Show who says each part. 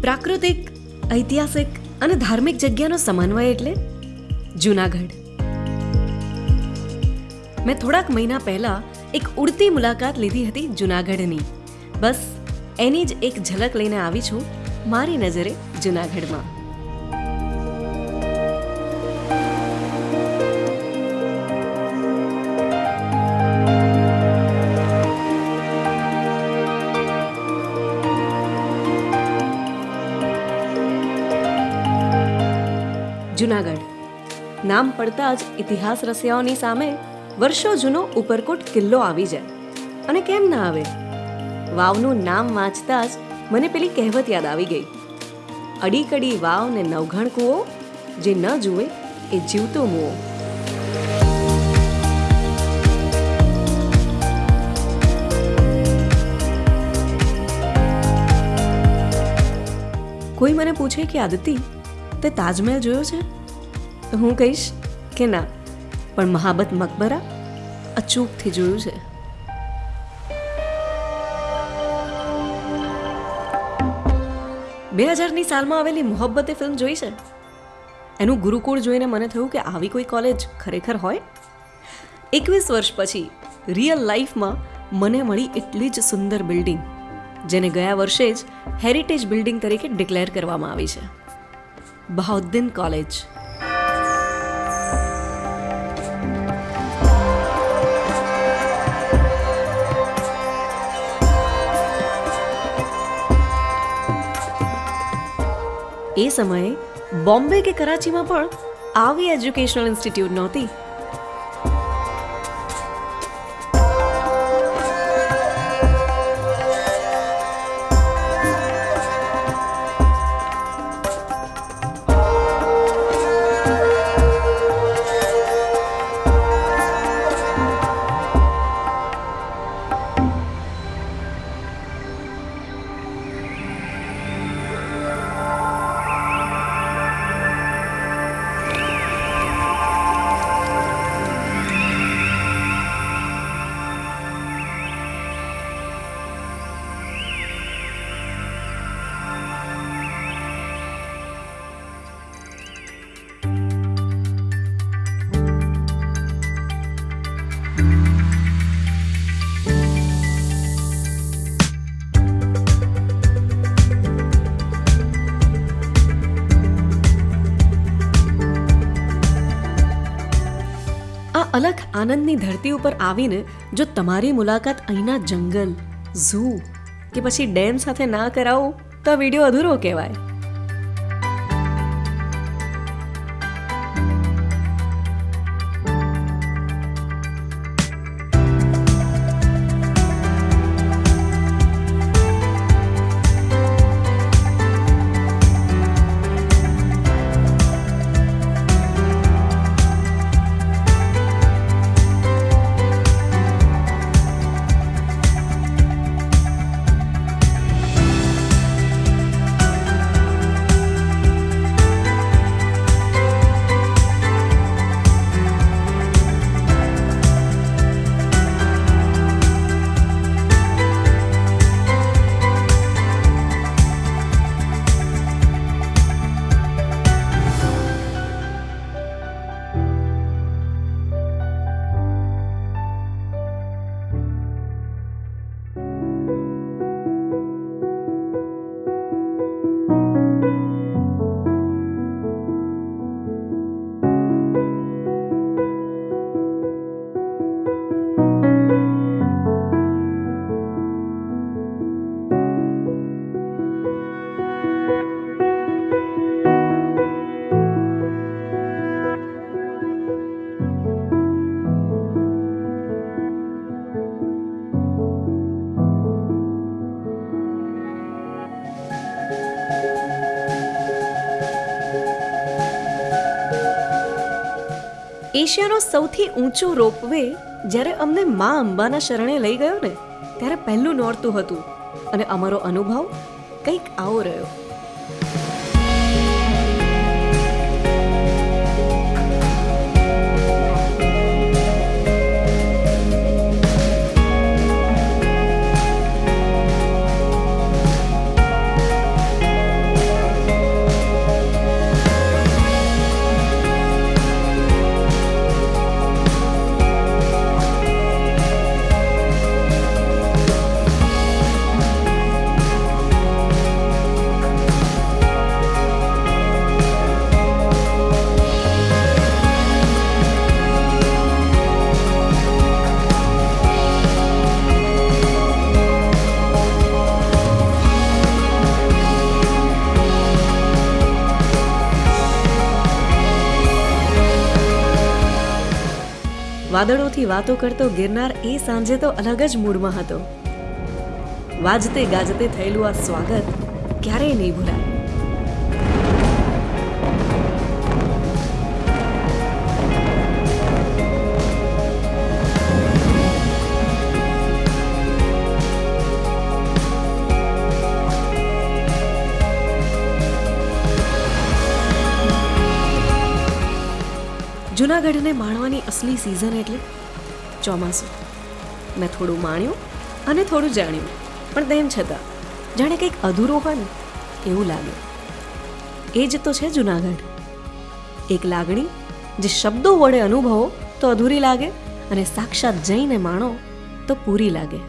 Speaker 1: પ્રાકૃતિક, ઐતિહાસિક અને ધાર્મિક જગ્યાનો સમન્વય એટલે જૂનાગઢ. મેં થોડાક મહિના પહેલા એક ઉડતી મુલાકાત લીધી હતી જૂનાગઢની. બસ એની જ એક ઝલક લઈને આવી છું મારી નજરે જૂનાગઢમાં. જૂનાગઢ. નામ પડતા જ ઇતિહાસ રસિયાઓની સામે વર્ષો જૂનો ઉપરકોટ કિલ્લો આવી જાય. અને કેમ ના આવે? વાવનું નામ વાંચતા જ મને પેલી કહેવત યાદ આવી ગઈ. અડીકડી વાવ ને નવઘણ કૂવો, જે ન જુએ એ જીવતો મુઓ કોઈ મને પૂછે કે, આદિતિ તે તાજમહેલ જોયો છે? તો હું કહીશ કે ના, પણ મહાબત મકબરા અચૂકથી જોયું છે. બે હજારની સાલમાં આવેલી મોહબ્બતે ફિલ્મ જોઈ છે? એનું ગુરુકુળ જોઈને મને થયું કે આવી કોઈ કોલેજ ખરેખર હોય? એકવીસ વર્ષ પછી રિયલ લાઈફમાં મને મળી એટલી જ સુંદર બિલ્ડિંગ, જેને ગયા વર્ષે જ હેરિટેજ બિલ્ડિંગ તરીકે ડિક્લેર કરવામાં આવી છે. બહાઉદ્દીન કોલેજ એ સમયે બોમ્બે કે કરાચીમાં પણ આવી એજ્યુકેશનલ ઇન્સ્ટિટ્યૂટ નહોતી આ અલગ આનંદની ધરતી ઉપર આવીને જો તમારી મુલાકાત અહીંના જંગલ ઝૂ કે પછી ડેમ સાથે ના કરાવો, તો વીડિયો અધૂરો કહેવાય. એશિયાનો સૌથી ઊંચો રોપવે જ્યારે અમને મા અંબાના શરણે લઈ ગયો ને, ત્યારે પહેલું નોરતું હતું. અને અમારો અનુભવ કંઈક આવો રહ્યો. વાદળોથી વાતો કરતો ગિરનાર એ સાંજે તો અલગ જ મૂડમાં હતો. વાજતે ગાજતે થયેલું આ સ્વાગત ક્યારેય નહીં ભૂલાય. જુનાગઢને માણવાની અસલી સિઝન એટલે ચોમાસું. મેં થોડું માણ્યું અને થોડું જાણ્યું, પણ તેમ છતાં જાણે કંઈક અધૂરું હોય ને એવું લાગે. એ જ તો છે જુનાગઢ. એક લાગણી જે શબ્દો વડે અનુભવો તો અધૂરી લાગે અને સાક્ષાત જઈને માણો તો પૂરી લાગે.